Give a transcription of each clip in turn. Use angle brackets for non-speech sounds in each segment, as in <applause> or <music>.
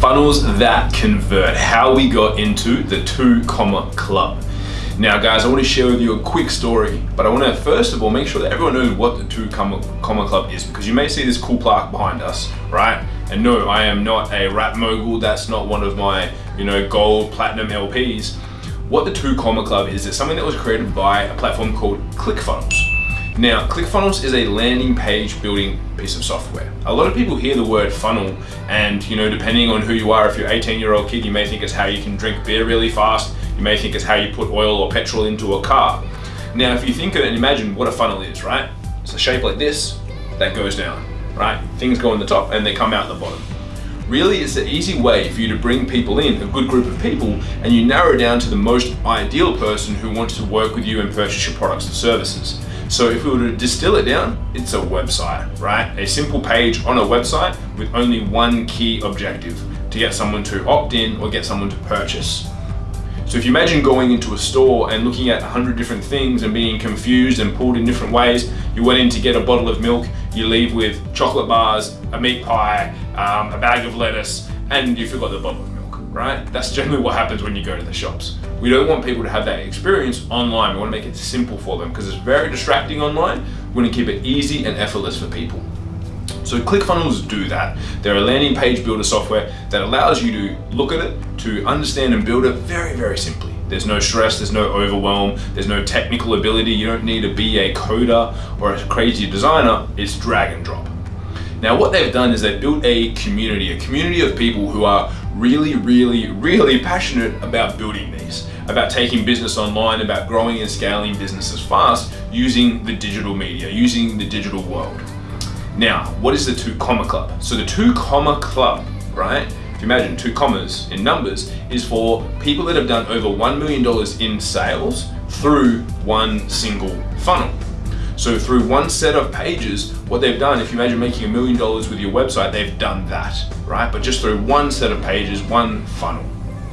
funnels that convert, how we got into the two comma club. Now guys, I want to share with you a quick story, but I want to first of all make sure that everyone knows what the two comma, comma club is because you may see this cool plaque behind us, right? And no, I am not a rap mogul. That's not one of my, you know, gold platinum LPs. What the two comma club is, it's something that was created by a platform called ClickFunnels. Now, ClickFunnels is a landing page building piece of software. A lot of people hear the word funnel and, you know, depending on who you are, if you're 18 year old kid, you may think it's how you can drink beer really fast. You may think it's how you put oil or petrol into a car. Now, if you think of it and imagine what a funnel is, right? It's a shape like this that goes down, right? Things go in the top and they come out the bottom. Really, it's an easy way for you to bring people in, a good group of people, and you narrow down to the most ideal person who wants to work with you and purchase your products and services. So if we were to distill it down, it's a website, right? A simple page on a website with only one key objective, to get someone to opt in or get someone to purchase. So if you imagine going into a store and looking at a hundred different things and being confused and pulled in different ways, you went in to get a bottle of milk, you leave with chocolate bars, a meat pie, um, a bag of lettuce, and you forgot the bottle of milk, right? That's generally what happens when you go to the shops. We don't want people to have that experience online. We want to make it simple for them because it's very distracting online. We want to keep it easy and effortless for people. So ClickFunnels do that. They're a landing page builder software that allows you to look at it, to understand and build it very, very simply. There's no stress, there's no overwhelm, there's no technical ability. You don't need to be a coder or a crazy designer. It's drag and drop. Now what they've done is they've built a community, a community of people who are really, really, really passionate about building these, about taking business online, about growing and scaling businesses fast using the digital media, using the digital world. Now, what is the two comma club? So the two comma club, right? If you imagine two commas in numbers is for people that have done over $1 million in sales through one single funnel. So through one set of pages, what they've done, if you imagine making a million dollars with your website, they've done that, right? But just through one set of pages, one funnel,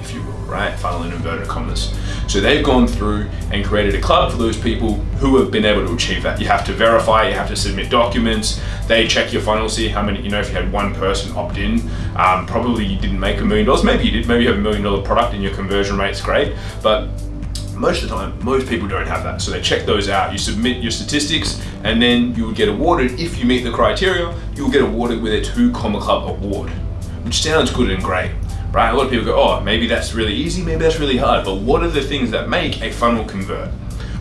if you will, right? Funnel in inverted commas. So they've gone through and created a club for those people who have been able to achieve that. You have to verify, you have to submit documents, they check your funnel, see how many, you know, if you had one person opt in, um, probably you didn't make a million dollars, maybe you did, maybe you have a million dollar product and your conversion rate's great, but most of the time, most people don't have that. So they check those out. You submit your statistics and then you will get awarded, if you meet the criteria, you'll get awarded with a two comma club award, which sounds good and great right? A lot of people go, oh, maybe that's really easy, maybe that's really hard, but what are the things that make a funnel convert?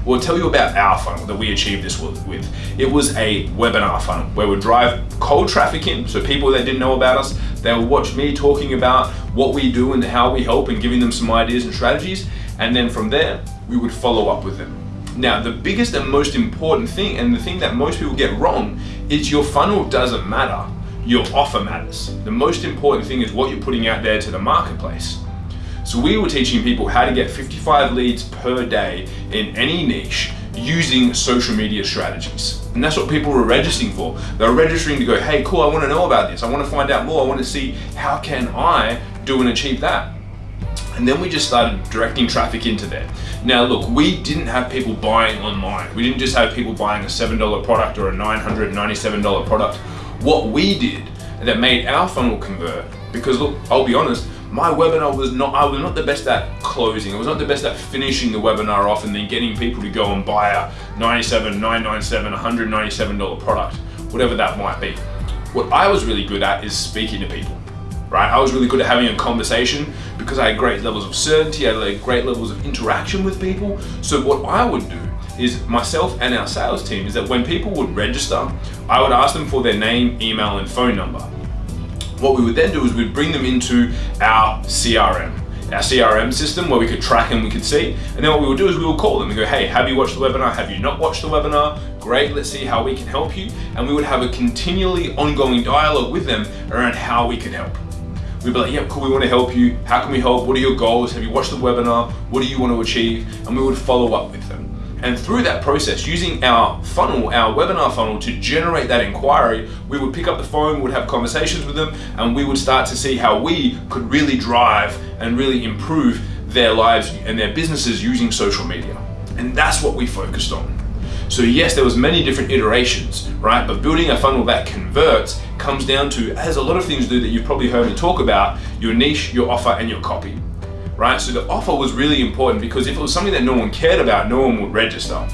We'll tell you about our funnel that we achieved this with. It was a webinar funnel where we drive cold traffic in, so people that didn't know about us, they would watch me talking about what we do and how we help and giving them some ideas and strategies, and then from there, we would follow up with them. Now, the biggest and most important thing, and the thing that most people get wrong, is your funnel doesn't matter your offer matters. The most important thing is what you're putting out there to the marketplace. So we were teaching people how to get 55 leads per day in any niche using social media strategies. And that's what people were registering for. They were registering to go, hey, cool, I wanna know about this. I wanna find out more. I wanna see how can I do and achieve that. And then we just started directing traffic into there. Now look, we didn't have people buying online. We didn't just have people buying a $7 product or a $997 product what we did that made our funnel convert. Because look, I'll be honest, my webinar was not, I was not the best at closing. I was not the best at finishing the webinar off and then getting people to go and buy a 97, $997, $197 product, whatever that might be. What I was really good at is speaking to people, right? I was really good at having a conversation because I had great levels of certainty, I had great levels of interaction with people. So what I would do is myself and our sales team is that when people would register, I would ask them for their name, email, and phone number. What we would then do is we'd bring them into our CRM, our CRM system where we could track and we could see. And then what we would do is we would call them and go, hey, have you watched the webinar? Have you not watched the webinar? Great, let's see how we can help you. And we would have a continually ongoing dialogue with them around how we can help. We'd be like, yeah, cool, we want to help you. How can we help? What are your goals? Have you watched the webinar? What do you want to achieve? And we would follow up with them. And through that process, using our funnel, our webinar funnel to generate that inquiry, we would pick up the phone, would have conversations with them, and we would start to see how we could really drive and really improve their lives and their businesses using social media. And that's what we focused on. So yes, there was many different iterations, right? But building a funnel that converts comes down to, as a lot of things do that you've probably heard me talk about, your niche, your offer, and your copy, right? So the offer was really important because if it was something that no one cared about, no one would register.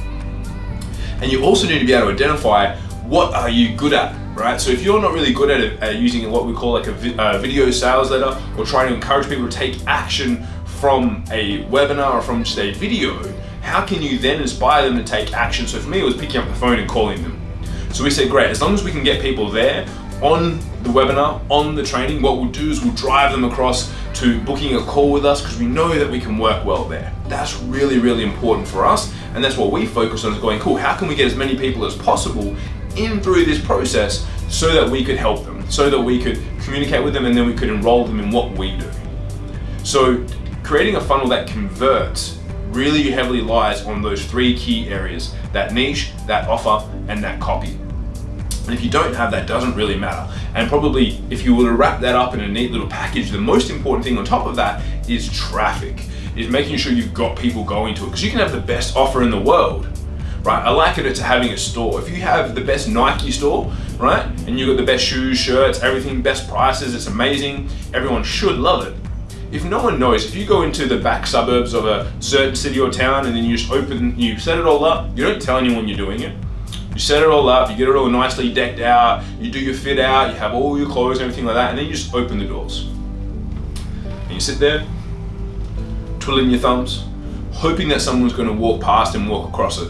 And you also need to be able to identify what are you good at, right? So if you're not really good at, it, at using what we call like a vi uh, video sales letter or trying to encourage people to take action from a webinar or from just a video, how can you then inspire them to take action? So for me, it was picking up the phone and calling them. So we said, great, as long as we can get people there on the webinar, on the training, what we'll do is we'll drive them across to booking a call with us because we know that we can work well there. That's really, really important for us. And that's what we focus on is going, cool, how can we get as many people as possible in through this process so that we could help them, so that we could communicate with them and then we could enroll them in what we do. So creating a funnel that converts really heavily lies on those three key areas, that niche, that offer, and that copy. And if you don't have that, doesn't really matter. And probably if you were to wrap that up in a neat little package, the most important thing on top of that is traffic, is making sure you've got people going to it. Because you can have the best offer in the world, right? I liken it to having a store. If you have the best Nike store, right? And you've got the best shoes, shirts, everything, best prices, it's amazing. Everyone should love it if no one knows, if you go into the back suburbs of a certain city or town and then you just open, you set it all up, you don't tell anyone you're doing it. You set it all up, you get it all nicely decked out, you do your fit out, you have all your clothes and everything like that, and then you just open the doors. And you sit there, twiddling your thumbs, hoping that someone's gonna walk past and walk across it.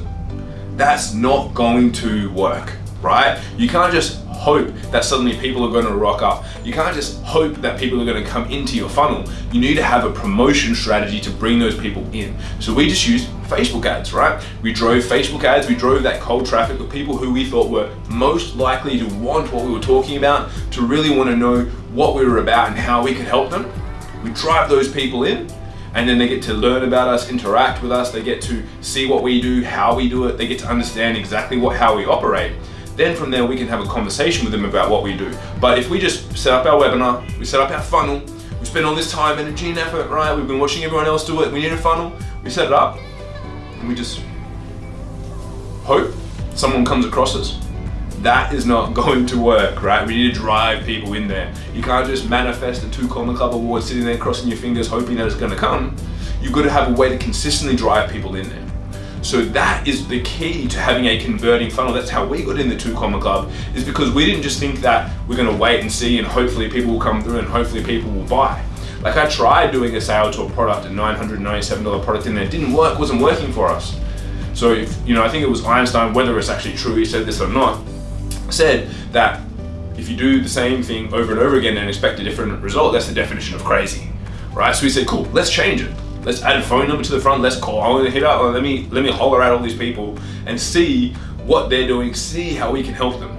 That's not going to work, right? You can't just hope that suddenly people are going to rock up. You can't just hope that people are going to come into your funnel. You need to have a promotion strategy to bring those people in. So we just used Facebook ads, right? We drove Facebook ads, we drove that cold traffic of people who we thought were most likely to want what we were talking about, to really want to know what we were about and how we could help them. We drive those people in and then they get to learn about us, interact with us, they get to see what we do, how we do it, they get to understand exactly what how we operate. Then from there, we can have a conversation with them about what we do. But if we just set up our webinar, we set up our funnel, we spend all this time, energy and effort, right? We've been watching everyone else do it. We need a funnel. We set it up and we just hope someone comes across us. That is not <laughs> going to work, right? We need to drive people in there. You can't just manifest a two Comma club award sitting there crossing your fingers hoping that it's gonna come. You've got to have a way to consistently drive people in there. So that is the key to having a converting funnel. That's how we got in the Two Comma Club, is because we didn't just think that we're gonna wait and see and hopefully people will come through and hopefully people will buy. Like I tried doing a sale to a product, a $997 product and it didn't work, wasn't working for us. So, if, you know, I think it was Einstein, whether it's actually true he said this or not, said that if you do the same thing over and over again and expect a different result, that's the definition of crazy, right? So we said, cool, let's change it. Let's add a phone number to the front. Let's call. I want to hit up. Let me let me holler at all these people and see what they're doing. See how we can help them.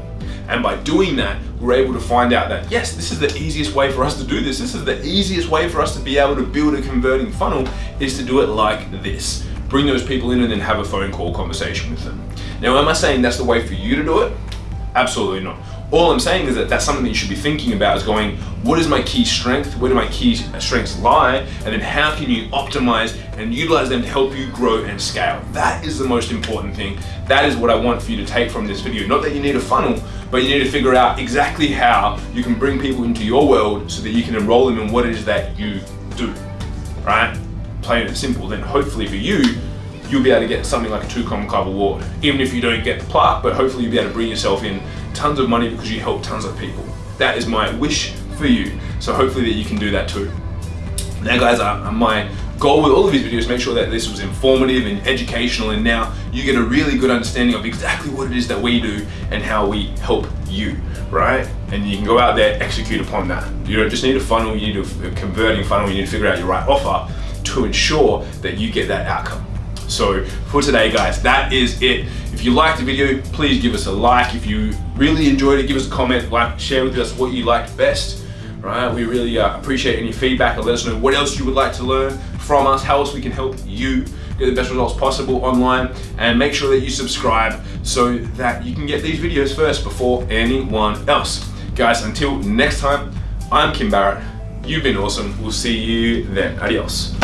And by doing that, we're able to find out that yes, this is the easiest way for us to do this. This is the easiest way for us to be able to build a converting funnel is to do it like this. Bring those people in and then have a phone call conversation with them. Now, am I saying that's the way for you to do it? Absolutely not. All I'm saying is that that's something that you should be thinking about is going, what is my key strength? Where do my key uh, strengths lie? And then how can you optimize and utilize them to help you grow and scale? That is the most important thing. That is what I want for you to take from this video. Not that you need a funnel, but you need to figure out exactly how you can bring people into your world so that you can enroll them in what it is that you do, right? Plain and simple. Then hopefully for you, you'll be able to get something like a two comma club award. Even if you don't get the plaque, but hopefully you'll be able to bring yourself in tons of money because you help tons of people. That is my wish for you. So hopefully that you can do that too. Now guys, uh, my goal with all of these videos make sure that this was informative and educational and now you get a really good understanding of exactly what it is that we do and how we help you, right? And you can go out there, execute upon that. You don't just need a funnel, you need a converting funnel, you need to figure out your right offer to ensure that you get that outcome. So for today, guys, that is it. If you liked the video, please give us a like. If you really enjoyed it, give us a comment, like, share with us what you liked best. Right? We really uh, appreciate any feedback and let us know what else you would like to learn from us, how else we can help you get the best results possible online and make sure that you subscribe so that you can get these videos first before anyone else. Guys, until next time, I'm Kim Barrett. You've been awesome. We'll see you then. Adios.